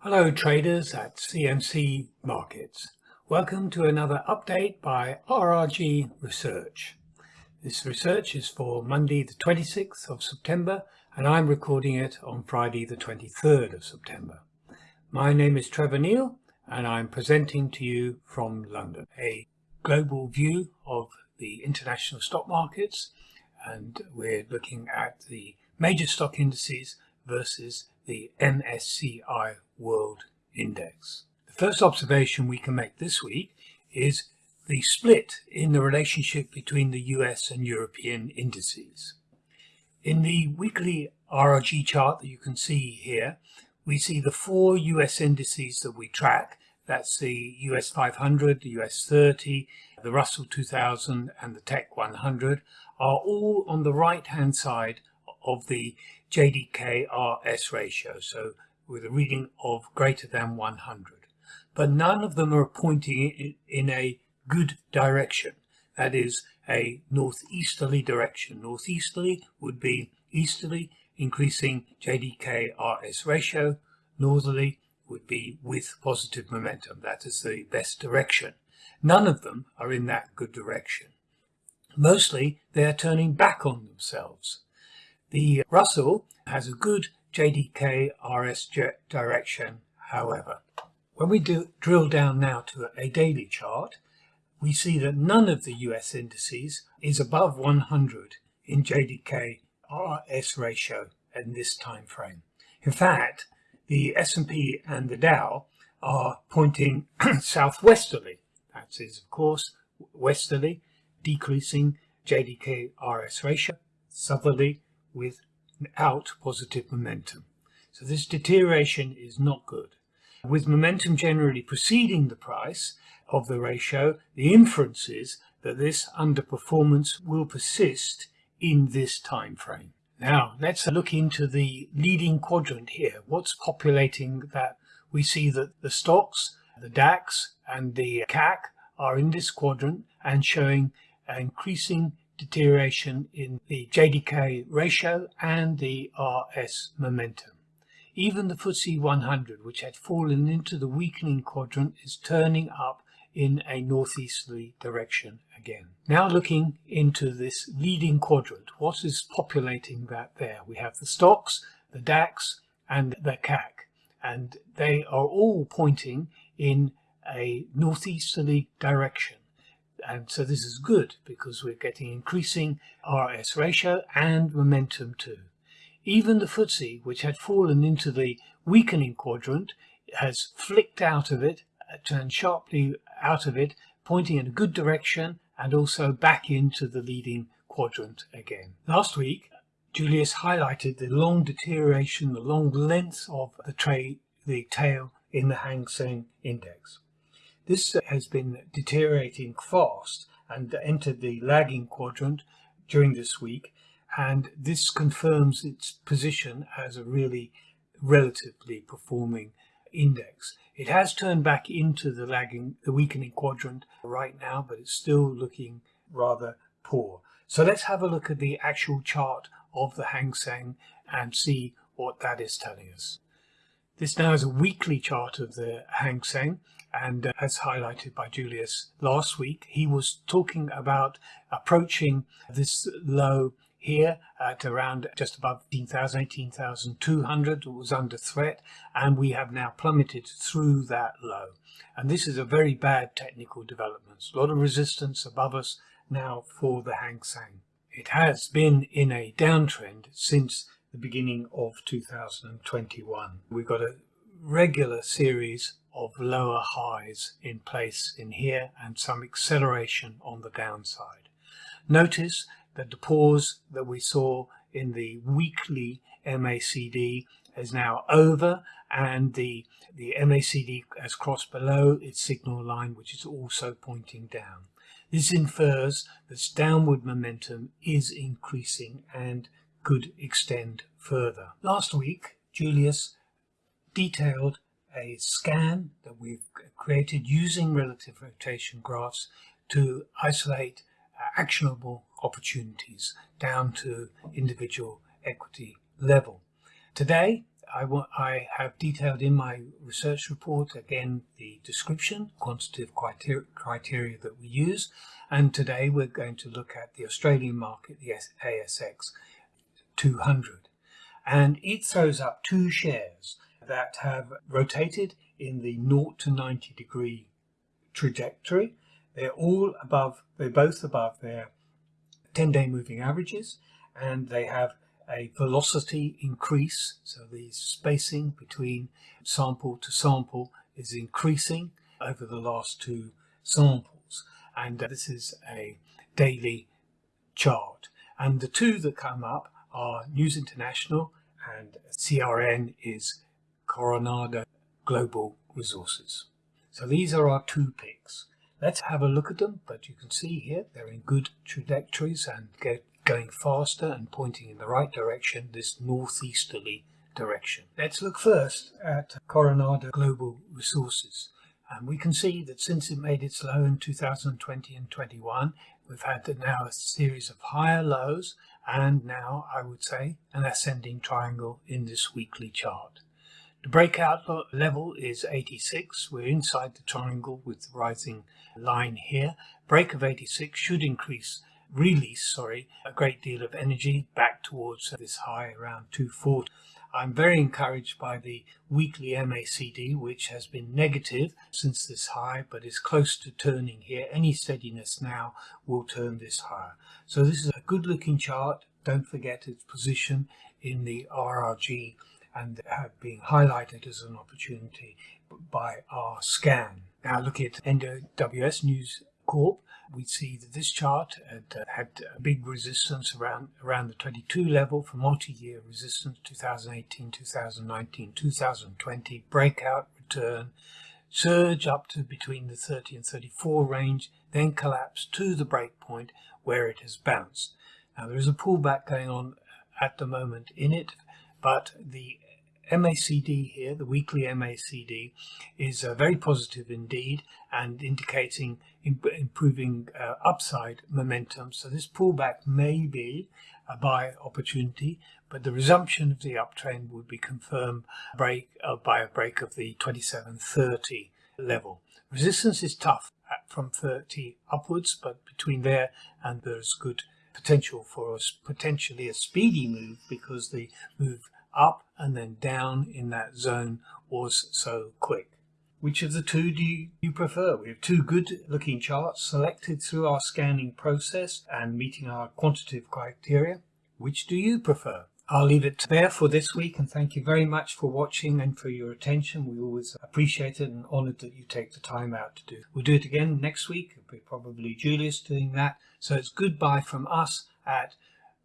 Hello traders at CMC Markets. Welcome to another update by RRG Research. This research is for Monday the 26th of September and I'm recording it on Friday the 23rd of September. My name is Trevor Neil and I'm presenting to you from London. A global view of the international stock markets and we're looking at the major stock indices versus the MSCI World Index. The first observation we can make this week is the split in the relationship between the US and European indices. In the weekly RRG chart that you can see here, we see the four US indices that we track. That's the US 500, the US 30, the Russell 2000 and the Tech 100 are all on the right hand side of the JDK-RS ratio, so with a reading of greater than 100. But none of them are pointing in a good direction. That is a northeasterly direction. Northeasterly would be easterly, increasing JDK-RS ratio. Northerly would be with positive momentum. That is the best direction. None of them are in that good direction. Mostly they are turning back on themselves. The Russell has a good JDK RS direction, however. When we do drill down now to a daily chart, we see that none of the US indices is above 100 in JDK RS ratio in this time frame. In fact, the S&P and the Dow are pointing southwesterly. That is, of course, westerly, decreasing JDK RS ratio, southerly, without positive momentum. So this deterioration is not good. With momentum generally preceding the price of the ratio, the inference is that this underperformance will persist in this time frame. Now let's look into the leading quadrant here. What's populating that? We see that the STOXX, the DAX and the CAC are in this quadrant and showing increasing deterioration in the JDK ratio and the RS momentum. Even the FTSE 100, which had fallen into the weakening quadrant, is turning up in a northeasterly direction again. Now looking into this leading quadrant, what is populating that there? We have the STOXX, the DAX and the CAC, and they are all pointing in a northeasterly direction. And so this is good because we're getting increasing RS ratio and momentum too. Even the FTSE, which had fallen into the weakening quadrant, has flicked out of it, turned sharply out of it, pointing in a good direction and also back into the leading quadrant again. Last week, Julius highlighted the long deterioration, the long length of the the tail in the Hang Seng index. This has been deteriorating fast and entered the lagging quadrant during this week and this confirms its position as a really relatively performing index. It has turned back into the lagging, the weakening quadrant right now, but it's still looking rather poor. So let's have a look at the actual chart of the Hang Seng and see what that is telling us. This now is a weekly chart of the Hang Seng and uh, as highlighted by Julius last week, he was talking about approaching this low here at around just above 18,000, 18,200 was under threat and we have now plummeted through that low. And this is a very bad technical development. A lot of resistance above us now for the Hang Seng. It has been in a downtrend since the beginning of 2021. We've got a regular series of lower highs in place in here and some acceleration on the downside. Notice that the pause that we saw in the weekly MACD is now over and the, the MACD has crossed below its signal line which is also pointing down. This infers that downward momentum is increasing and could extend further. Last week Julius detailed a scan that we've created using relative rotation graphs to isolate uh, actionable opportunities down to individual equity level. Today, I, want, I have detailed in my research report again the description, quantitative criteria, criteria that we use, and today we're going to look at the Australian market, the ASX 200. And it throws up two shares that have rotated in the 0 to 90 degree trajectory. They're all above, they're both above their 10 day moving averages and they have a velocity increase. So the spacing between sample to sample is increasing over the last two samples. And this is a daily chart. And the two that come up are News International and CRN is Coronado Global Resources. So these are our two picks. Let's have a look at them, but you can see here they're in good trajectories and get going faster and pointing in the right direction, this northeasterly direction. Let's look first at Coronado Global Resources. And we can see that since it made its low in 2020 and 21, we've had now a series of higher lows and now, I would say, an ascending triangle in this weekly chart. The breakout level is 86. We're inside the triangle with the rising line here. Break of 86 should increase release, sorry, a great deal of energy back towards this high around 240. I'm very encouraged by the weekly MACD, which has been negative since this high, but is close to turning here. Any steadiness now will turn this higher. So this is a good looking chart. Don't forget its position in the RRG and been highlighted as an opportunity by our scan. Now looking at NWS News Corp, we see that this chart had, uh, had a big resistance around around the 22 level for multi-year resistance 2018 2019 2020 breakout return surge up to between the 30 and 34 range then collapse to the break point where it has bounced. Now there is a pullback going on at the moment in it but the MACD here, the weekly MACD, is uh, very positive indeed and indicating imp improving uh, upside momentum. So this pullback may be a buy opportunity, but the resumption of the uptrend would be confirmed break, uh, by a break of the 2730 level. Resistance is tough from 30 upwards, but between there and there's good potential for us potentially a speedy move because the move up and then down in that zone was so quick. Which of the two do you, prefer? We have two good looking charts selected through our scanning process and meeting our quantitative criteria. Which do you prefer? I'll leave it there for this week and thank you very much for watching and for your attention. We always appreciate it and honoured that you take the time out to do. We'll do it again next week. It'll be probably Julius doing that. So it's goodbye from us at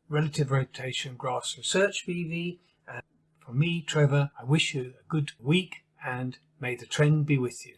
Relative Rotation Graphs Research BV from me, Trevor, I wish you a good week and may the trend be with you.